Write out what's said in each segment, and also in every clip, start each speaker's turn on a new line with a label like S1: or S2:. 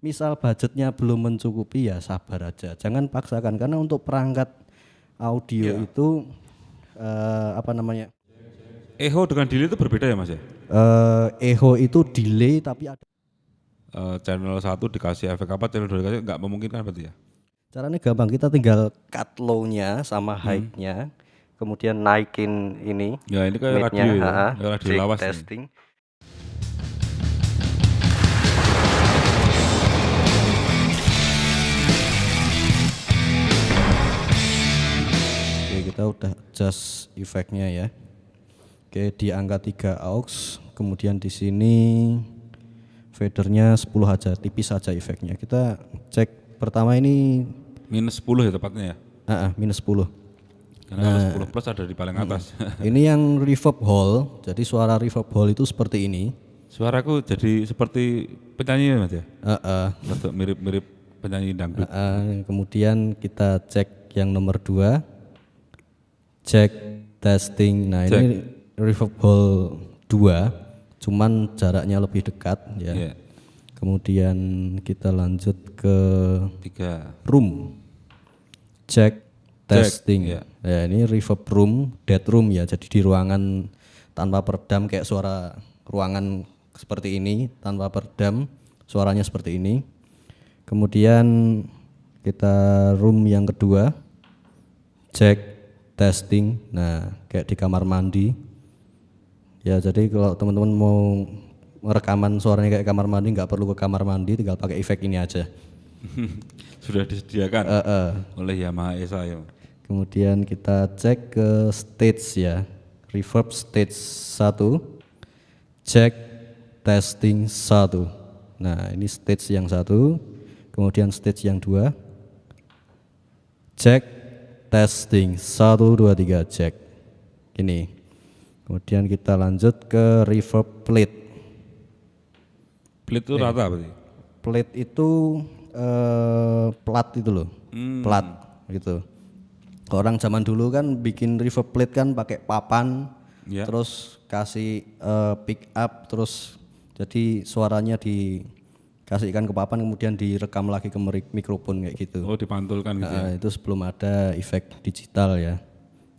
S1: misal budgetnya belum mencukupi ya sabar aja. Jangan paksakan karena untuk perangkat audio itu eh, apa namanya?
S2: Echo dengan delay itu berbeda ya mas ya?
S1: eh echo itu delay tapi ada
S2: Eh, channel satu dikasih efek apa, channel dua dikasih nggak memungkinkan berarti ya?
S1: caranya gampang kita tinggal cut low-nya sama high-nya kemudian naikin ini
S2: Ya ini kayak radio ya, radio lawas. nih.
S1: Oke kita udah adjust efeknya ya Oke di angka 3 aux kemudian di sini fadernya 10 aja tipis aja efeknya kita cek pertama ini
S2: Minus 10 ya tepatnya ya?
S1: ah, ah, minus 10
S2: Karena kalau 10 plus ada di paling atas.
S1: ini yang reverb hall jadi suara reverb hall itu seperti ini
S2: Suaraku jadi seperti penyanyi ya mas ya?
S1: Ah,
S2: Rada mirip-mirip penyanyi dangdut.
S1: ah, ah. kemudian kita cek yang nomor 2 cek testing. Nah ini reverb hall 2 cuman jaraknya lebih dekat ya.
S2: Iya.
S1: kemudian kita lanjut ke
S2: Tiga.
S1: room. Cek testing.
S2: iya.
S1: ya ini reverb room dead room ya. Jadi di ruangan tanpa peredam kayak suara ruangan seperti ini tanpa peredam suaranya seperti ini. Kemudian kita room yang kedua. Cek testing nah kayak di kamar mandi ya jadi kalau teman-teman mau rekaman suaranya kayak kamar mandi nggak perlu ke kamar mandi tinggal pakai efek ini aja
S2: Sudah disediakan
S1: Eh, eh.
S2: oleh Yamaha Esa ya.
S1: Kemudian kita cek ke stage ya. Reverb stage 1. Cek testing 1. Nah, ini stage yang satu. Kemudian stage yang dua. Cek testing 1 2 3 cek. Ini. Kemudian kita lanjut ke reverb plate.
S2: Plate itu rata berarti.
S1: Plate itu eh, plat itu loh, plat gitu. Orang zaman dulu kan bikin reverb plate kan pakai papan,
S2: Ya.
S1: terus kasih eh, pick up, terus jadi suaranya dikasihkan ke papan, kemudian direkam lagi ke mikrofon kayak gitu.
S2: Oh dipantulkan gitu. ya.
S1: Nah, itu sebelum ada efek digital ya.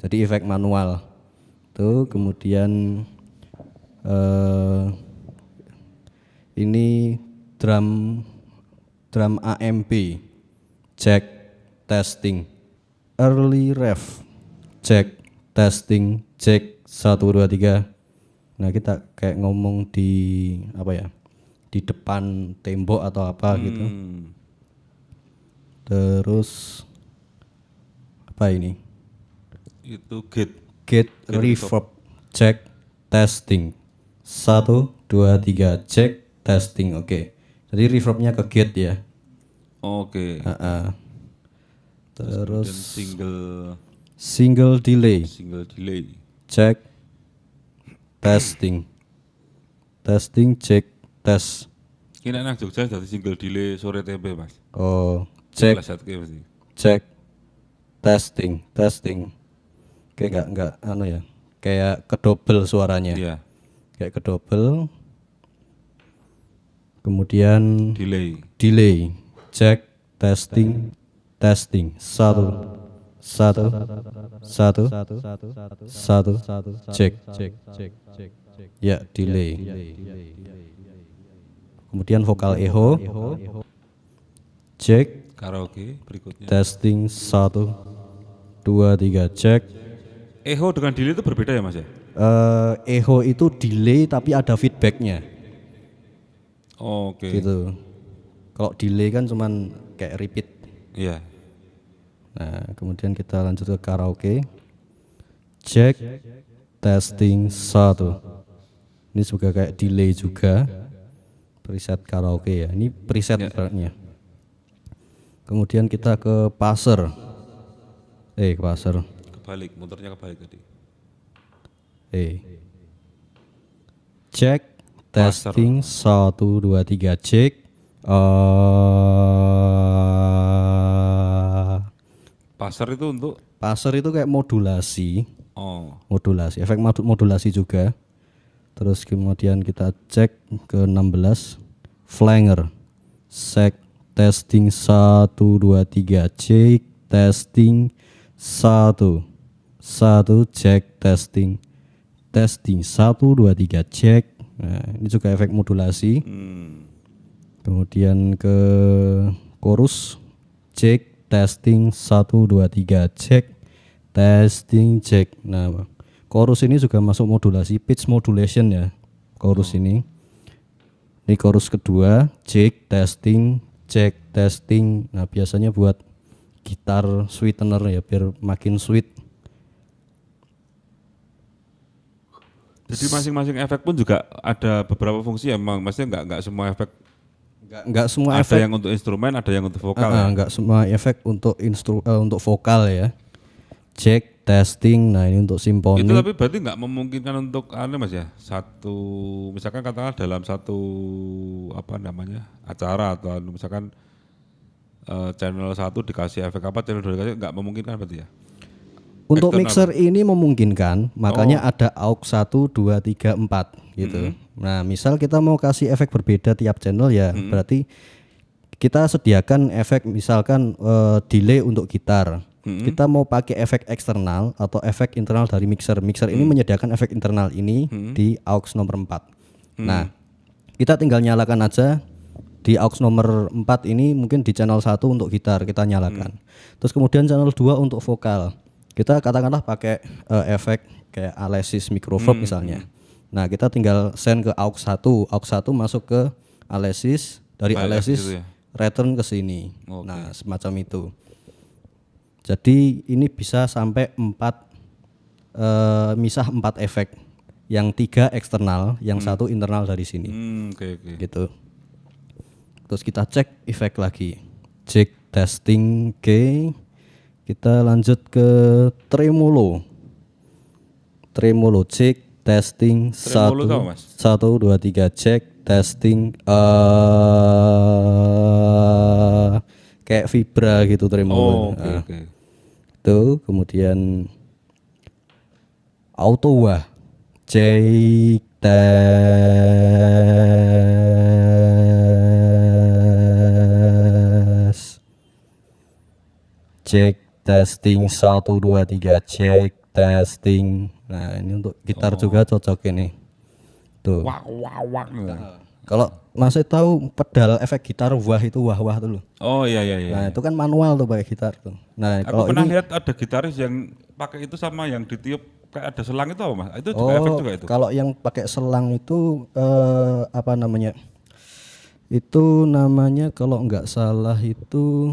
S1: Jadi efek manual. Tuh kemudian eh ini drum drum AMP cek testing early ref cek testing cek 1 2 3 nah kita kayak ngomong di apa ya di depan tembok atau apa gitu.
S2: Hmm.
S1: terus apa ini?
S2: Itu gate.
S1: Gate reverb. cek testing. Satu dua tiga cek testing. Oke. Jadi reverbnya ke gate ya.
S2: Oke.
S1: Ah, ah.
S2: Dan
S1: terus
S2: single.
S1: Single delay.
S2: Single delay.
S1: cek testing. Testing cek tes
S2: Ini anak Jogja jadi single delay sore tempe mas.
S1: oh cek.
S2: Cek.
S1: testing testing. Kayak nggak nggak anu ya kayak kedobel suaranya.
S2: Iya.
S1: kayak kedobel. Kemudian
S2: Delay.
S1: delay. Cek testing testing. Satu satu satu satu cek cek cek cek ya delay kemudian vokal echo cek
S2: Karaoke berikutnya.
S1: testing satu dua tiga cek
S2: Echo dengan delay itu berbeda ya mas ya?
S1: Eh, echo itu delay tapi ada feedbacknya
S2: Oke.
S1: gitu kalau delay kan cuman kayak repeat
S2: Iya.
S1: Nah, kemudian kita lanjut ke karaoke. Cek testing satu. Ini juga kayak delay juga. Preset karaoke ya. Ini preset ibaratnya. Kemudian kita ke passer. Eh, ke passer.
S2: Kebalik, muternya kebalik tadi.
S1: Eh. Cek testing satu dua tiga cek. Eh,
S2: Pasar itu untuk
S1: passer itu kayak modulasi.
S2: oh
S1: modulasi efek modu- modulasi juga terus kemudian kita cek ke 16 flanger Cek testing 1 2 3 cek testing 1 1 cek testing testing 1 2 3 cek. Nah, ini juga efek modulasi.
S2: Hmm.
S1: Kemudian ke chorus cek testing 1 2 3 cek testing cek. Nah, chorus ini juga masuk modulasi pitch modulation ya. Chorus ini. Ini chorus kedua cek testing cek testing. Nah, biasanya buat gitar sweetener ya biar makin sweet.
S2: Jadi masing-masing efek pun juga ada beberapa fungsi emang maksudnya nggak nggak semua efek
S1: Enggak enggak semua
S2: ada
S1: efek
S2: yang untuk instrumen ada yang untuk vokal
S1: Ah,
S2: ya.
S1: enggak semua efek untuk instru eh, untuk vokal ya. Cek testing. Nah, ini untuk simfoni.
S2: Itu tapi berarti nggak memungkinkan untuk anu mas ya satu misalkan katakanlah dalam satu apa namanya acara atau anu, misalkan eh, channel satu dikasih efek apa channel dua dikasih nggak memungkinkan berarti ya.
S1: Untuk
S2: Eksternal.
S1: mixer ini memungkinkan, makanya
S2: Oh.
S1: ada aux 1 2 3 4 gitu. Nah, misal kita mau kasih efek berbeda tiap channel ya, berarti kita sediakan efek misalkan eh, delay untuk gitar. Kita mau pakai efek eksternal atau efek internal dari mixer. Mixer ini menyediakan efek internal ini di aux nomor 4. Nah, kita tinggal nyalakan aja di aux nomor 4 ini mungkin di channel 1 untuk gitar kita nyalakan. Terus kemudian channel 2 untuk vokal. Kita katakanlah pakai eh, efek kayak Alesis microphone misalnya. Nah, kita tinggal send ke aux 1, aux 1 masuk ke Alesis, dari Alesis
S2: gitu ya?
S1: return ke sini.
S2: Oke.
S1: Nah, semacam itu. Jadi ini bisa sampai 4 eh, misah 4 efek. Yang tiga eksternal, yang satu internal dari sini
S2: Hmm, oke oke.
S1: gitu. Terus kita cek efek lagi. Cek testing K. Kita lanjut ke tremolo. Tremolo cek testing
S2: Tremolo
S1: satu
S2: tahu, Mas?
S1: satu dua tiga cek testing eh kayak vibra gitu tremolo.
S2: Oh, oke
S1: Nah,
S2: oke.
S1: Itu kemudian auto wah cek tes cek testing satu dua tiga cek testing nah ini untuk gitar juga cocok ini. Tuh.
S2: Wak wak wak.
S1: Kalau masih tahu pedal efek gitar wah itu wah wah tuh loh.
S2: Oh iya iya iya.
S1: nah itu kan manual tuh pakai gitar tuh nah
S2: Aku
S1: kalau
S2: pernah
S1: ini
S2: lihat ada gitaris yang pakai itu sama yang ditiup kayak ada selang itu apa mas? Itu juga efek
S1: Oh,
S2: juga itu.
S1: kalau yang pakai selang itu eh, apa namanya? Itu namanya kalau nggak salah itu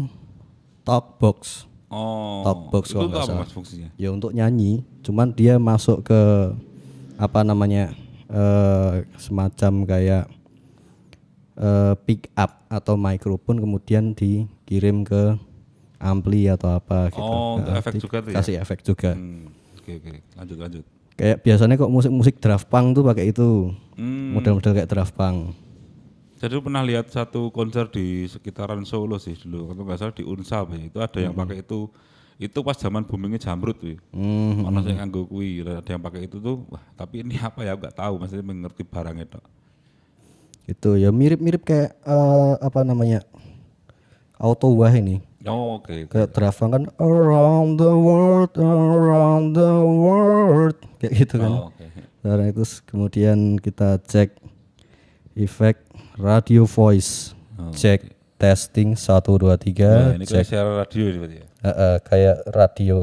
S1: talk box.
S2: Oh.
S1: Talk box
S2: itu
S1: kalau nggak salah.
S2: mas fungsinya?
S1: Ya untuk nyanyi, cuman dia masuk ke apa namanya? eh, semacam kayak eh, pick up atau mikrofon kemudian dikirim ke ampli atau apa gitu.
S2: Oh, untuk
S1: Nah,
S2: efek juga tuh ya?
S1: Kasih efek juga.
S2: Hmm, Oke oke. Lanjut lanjut.
S1: Kayak biasanya kok musik-musik draft punk tuh pakai itu.
S2: Hmm.
S1: Model-model kayak draft punk.
S2: Jadi pernah lihat satu konser di sekitaran Solo sih dulu, kalau nggak salah di Unsa ya. Itu ada yang pakai itu. Itu pas zaman boomingnya jamrut tuh.
S1: Hmm.
S2: Mana saya nganggo kui, ada yang pakai itu tuh. Wah, tapi ini apa ya? Nggak tahu, maksudnya mengerti barangnya tok.
S1: Itu ya mirip-mirip kayak eh, apa namanya? Auto wah ini.
S2: Oh, oke. oke.
S1: Kayak punk kan around the world, around the world kayak gitu kan.
S2: Oh, oke.
S1: Nah, itu s- kemudian kita cek efek radio voice. Cek testing 1 2
S2: Nah,
S1: 3.
S2: ini
S1: cek
S2: kayak siaran radio ini berarti ya.
S1: Eh, eh, kayak radio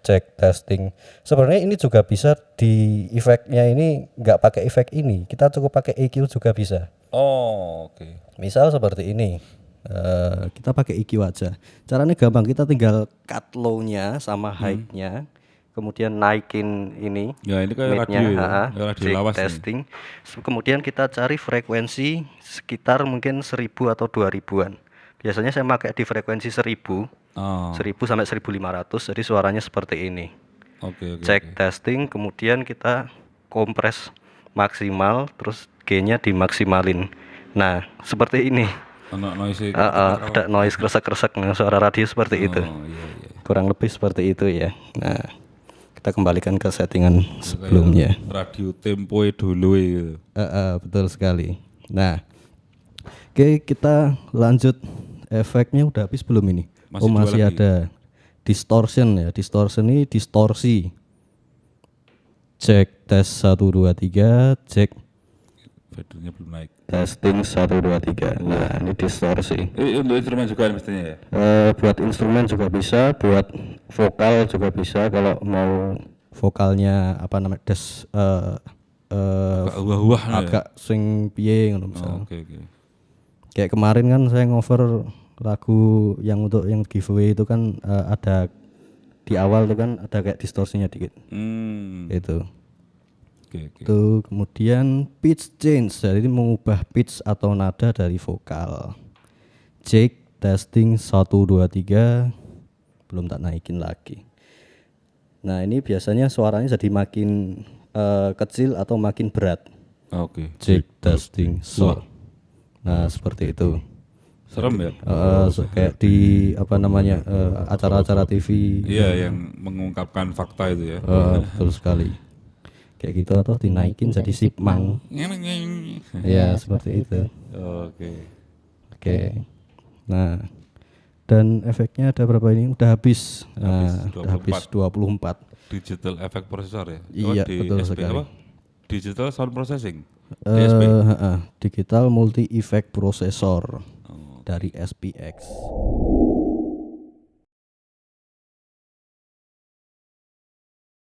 S1: cek testing. Sebenarnya ini juga bisa di efeknya ini nggak pakai efek ini. Kita cukup pakai EQ juga bisa.
S2: Oh, oke.
S1: Misal seperti ini. Eh, kita pakai EQ aja. Caranya gampang. Kita tinggal cut low-nya sama high-nya. Kemudian naikin ini.
S2: Ya, ini kayak radio ya. Kayak radio
S1: cek
S2: lawas nih.
S1: testing. S- Kemudian kita cari frekuensi sekitar mungkin 1000 atau 2000-an. Biasanya saya pakai di frekuensi 1000.
S2: Oh,
S1: 1000 sampai 1500 jadi suaranya seperti ini
S2: oke oke.
S1: cek testing kemudian kita kompres maksimal terus G-nya dimaksimalin nah seperti ini
S2: Ono noise.
S1: Eh, eh, ada noise kresek-kresek nah, suara radio seperti itu
S2: Oh, iya iya.
S1: kurang lebih seperti itu ya nah kita kembalikan ke settingan sebelumnya
S2: Radio tempo dulu itu.
S1: Eh, eh, betul sekali nah Oke, kita lanjut. Efeknya udah habis belum ini?
S2: Masih
S1: oh, masih
S2: lagi.
S1: ada distortion ya. Distortion ini distorsi. Cek tes 1 2 3, cek
S2: Fadernya belum naik.
S1: testing 1 2 3. Nah, ini distorsi.
S2: Ini untuk instrumen juga mestinya ya.
S1: Eh, buat instrumen juga bisa, buat vokal juga bisa kalau mau vokalnya apa namanya des eh eh,
S2: Agak wah-wah ya.
S1: agak swing piye ngono
S2: Oh,
S1: misalnya.
S2: Oke oke.
S1: Kayak kemarin kan saya ngover lagu yang untuk yang giveaway itu kan eh, ada di awal tuh kan ada kayak distorsinya dikit.
S2: Hmm.
S1: Itu.
S2: Oke oke.
S1: Itu kemudian pitch change jadi mengubah pitch atau nada dari vokal. Cek testing 1 2 3 belum tak naikin lagi. Nah, ini biasanya suaranya jadi makin eh, kecil atau makin berat.
S2: Oke.
S1: Cek testing so. Nah, seperti itu.
S2: Serem ya.
S1: So- kayak di apa namanya eh, acara-acara TV
S2: Iya yang mengungkapkan fakta itu ya.
S1: eh, betul sekali. Kayak gitu atau dinaikin jadi sipmang. Ya, seperti itu.
S2: Oke.
S1: Oke. Nah, dan efeknya ada berapa ini? Udah habis. Nah, udah habis 24.
S2: Digital effect processor ya.
S1: Iya,
S2: di
S1: betul
S2: SP
S1: sekali.
S2: apa? Digital sound processing. DSP.
S1: heeh, digital multi effect processor
S2: Oh.
S1: Dari SPX.